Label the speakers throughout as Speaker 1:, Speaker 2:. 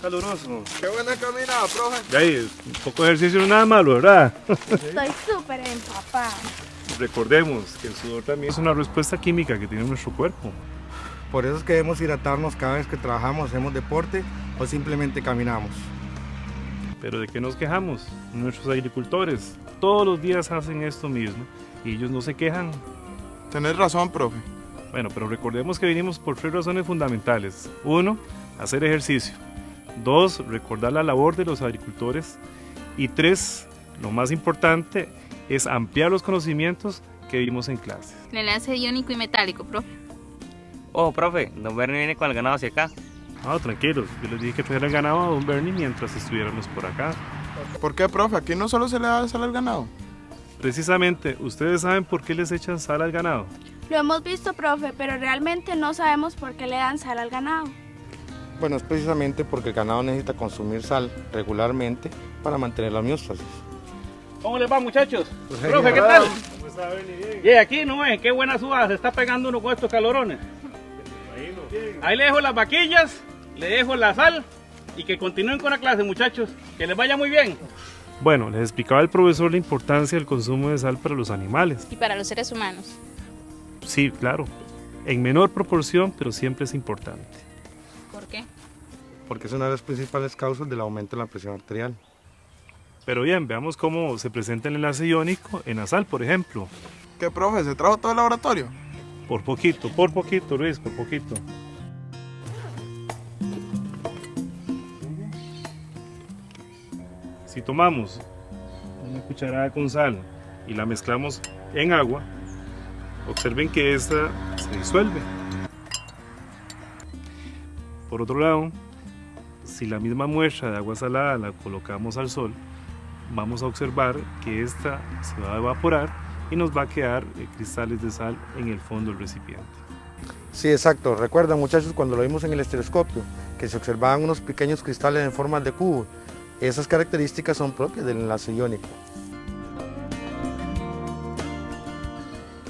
Speaker 1: caluroso.
Speaker 2: Qué buena caminada, profe.
Speaker 1: De ahí, un poco de ejercicio no es nada malo, ¿verdad?
Speaker 3: Estoy súper empapada.
Speaker 1: Recordemos que el sudor también es una respuesta química que tiene nuestro cuerpo.
Speaker 2: Por eso es que debemos hidratarnos cada vez que trabajamos, hacemos deporte o simplemente caminamos.
Speaker 1: Pero ¿de qué nos quejamos? Nuestros agricultores todos los días hacen esto mismo y ellos no se quejan.
Speaker 4: Tenés razón, profe.
Speaker 1: Bueno, pero recordemos que vinimos por tres razones fundamentales. Uno, hacer ejercicio. Dos, recordar la labor de los agricultores. Y tres, lo más importante, es ampliar los conocimientos que vimos en clase.
Speaker 5: El enlace iónico y metálico, profe.
Speaker 6: Oh, profe, don Bernie viene con el ganado hacia acá.
Speaker 1: Ah, tranquilos, yo les dije que trajeran ganado a don Bernie mientras estuviéramos por acá.
Speaker 4: ¿Por qué, profe? Aquí no solo se le da sal al ganado.
Speaker 1: Precisamente, ¿ustedes saben por qué les echan sal al ganado?
Speaker 3: Lo hemos visto, profe, pero realmente no sabemos por qué le dan sal al ganado.
Speaker 2: Bueno, es precisamente porque el ganado necesita consumir sal regularmente para mantener la homeostasis.
Speaker 7: ¿Cómo les va, muchachos? Profe, ¿qué tal?
Speaker 1: ¿Cómo está? Bien.
Speaker 7: Y aquí no es, qué buena suba se está pegando uno con estos calorones. Ahí le dejo las vaquillas, le dejo la sal y que continúen con la clase, muchachos. Que les vaya muy bien.
Speaker 1: Bueno, les explicaba el profesor la importancia del consumo de sal para los animales.
Speaker 5: Y para los seres humanos.
Speaker 1: Sí, claro, en menor proporción, pero siempre es importante.
Speaker 2: Porque es una de las principales causas del aumento de la presión arterial.
Speaker 1: Pero bien, veamos cómo se presenta el enlace iónico en la sal, por ejemplo.
Speaker 4: ¿Qué, profe? ¿Se trajo todo el laboratorio?
Speaker 1: Por poquito, por poquito, Luis, por poquito. Si tomamos una cucharada con sal y la mezclamos en agua, observen que esta se disuelve. Por otro lado, si la misma muestra de agua salada la colocamos al sol, vamos a observar que esta se va a evaporar y nos va a quedar eh, cristales de sal en el fondo del recipiente.
Speaker 2: Sí, exacto. Recuerdan, muchachos, cuando lo vimos en el estereoscopio, que se observaban unos pequeños cristales en forma de cubo. Esas características son propias del enlace iónico.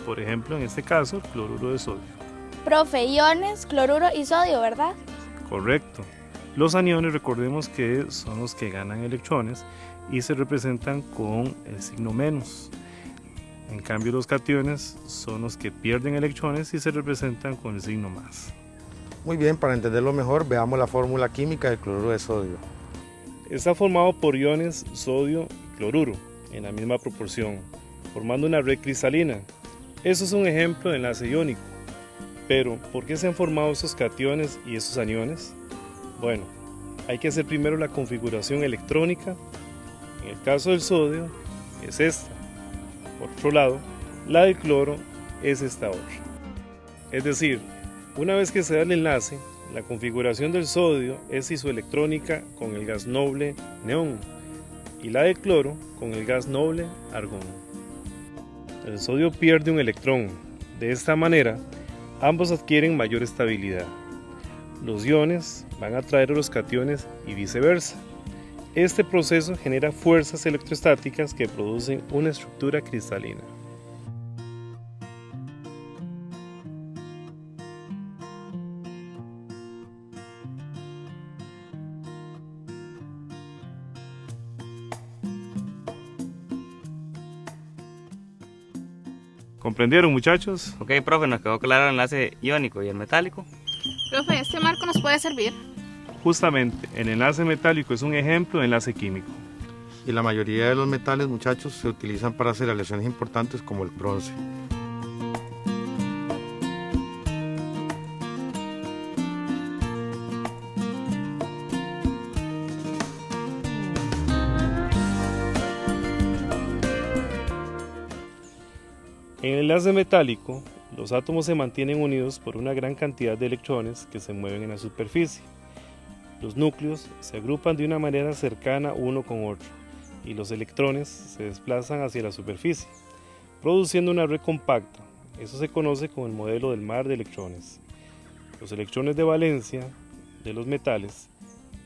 Speaker 1: Por ejemplo, en este caso, el cloruro de sodio.
Speaker 3: Profe, iones, cloruro y sodio, ¿verdad?
Speaker 1: Correcto. Los aniones, recordemos que son los que ganan electrones y se representan con el signo menos. En cambio, los cationes son los que pierden electrones y se representan con el signo más.
Speaker 2: Muy bien, para entenderlo mejor, veamos la fórmula química del cloruro de sodio.
Speaker 1: Está formado por iones sodio y cloruro en la misma proporción, formando una red cristalina. Eso es un ejemplo de enlace iónico. Pero, ¿por qué se han formado esos cationes y esos aniones? Bueno, hay que hacer primero la configuración electrónica. En el caso del sodio, es esta. Por otro lado, la del cloro es esta otra. Es decir, una vez que se da el enlace, la configuración del sodio es isoelectrónica con el gas noble neón y la del cloro con el gas noble argón. El sodio pierde un electrón. De esta manera, ambos adquieren mayor estabilidad. Los iones van a atraer a los cationes y viceversa. Este proceso genera fuerzas electrostáticas que producen una estructura cristalina. ¿Comprendieron muchachos?
Speaker 6: Ok, profe, nos quedó claro el enlace iónico y el metálico.
Speaker 5: Profe, ¿este marco nos puede servir?
Speaker 1: Justamente, el enlace metálico es un ejemplo de enlace químico.
Speaker 2: Y la mayoría de los metales, muchachos, se utilizan para hacer aleaciones importantes como el bronce.
Speaker 1: En el enlace metálico, los átomos se mantienen unidos por una gran cantidad de electrones que se mueven en la superficie. Los núcleos se agrupan de una manera cercana uno con otro y los electrones se desplazan hacia la superficie, produciendo una red compacta. Eso se conoce como el modelo del mar de electrones. Los electrones de valencia de los metales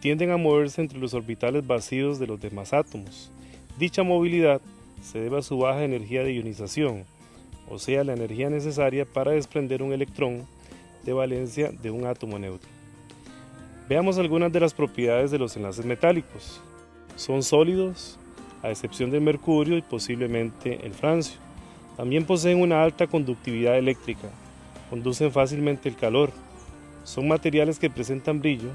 Speaker 1: tienden a moverse entre los orbitales vacíos de los demás átomos. Dicha movilidad se debe a su baja energía de ionización, o sea, la energía necesaria para desprender un electrón de valencia de un átomo neutro. Veamos algunas de las propiedades de los enlaces metálicos. Son sólidos, a excepción del mercurio y posiblemente el francio. También poseen una alta conductividad eléctrica, conducen fácilmente el calor. Son materiales que presentan brillo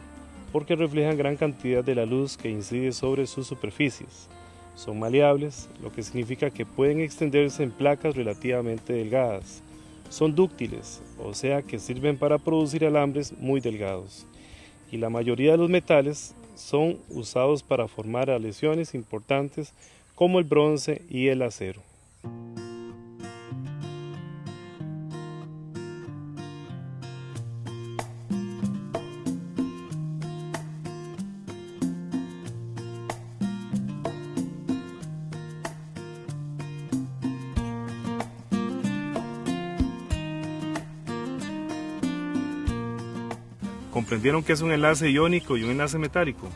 Speaker 1: porque reflejan gran cantidad de la luz que incide sobre sus superficies. Son maleables, lo que significa que pueden extenderse en placas relativamente delgadas. Son dúctiles, o sea que sirven para producir alambres muy delgados. Y la mayoría de los metales son usados para formar aleaciones importantes como el bronce y el acero. ¿Comprendieron que es un enlace iónico y un enlace metálico?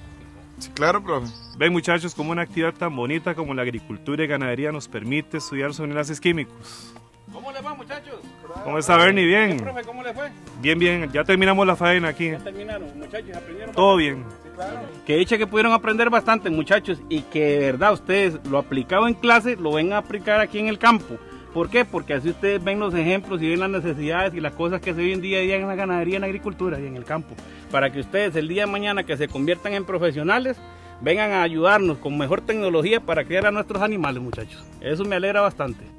Speaker 4: Sí, claro, profe.
Speaker 1: Ven muchachos cómo una actividad tan bonita como la agricultura y ganadería nos permite estudiar sobre enlaces químicos.
Speaker 7: ¿Cómo le va, muchachos?
Speaker 1: ¿Cómo está Bernie? Bien.
Speaker 7: Profe, ¿cómo le fue?
Speaker 1: Bien, bien. Ya terminamos la faena aquí.
Speaker 7: Ya terminaron, muchachos, aprendieron.
Speaker 1: Todo bien.
Speaker 7: Que dicha que pudieron aprender bastante, muchachos, y que de verdad ustedes lo aplicado en clase lo ven a aplicar aquí en el campo. ¿Por qué? Porque así ustedes ven los ejemplos y ven las necesidades y las cosas que se viven día a día en la ganadería, en la agricultura y en el campo. Para que ustedes el día de mañana que se conviertan en profesionales, vengan a ayudarnos con mejor tecnología para criar a nuestros animales, muchachos. Eso me alegra bastante.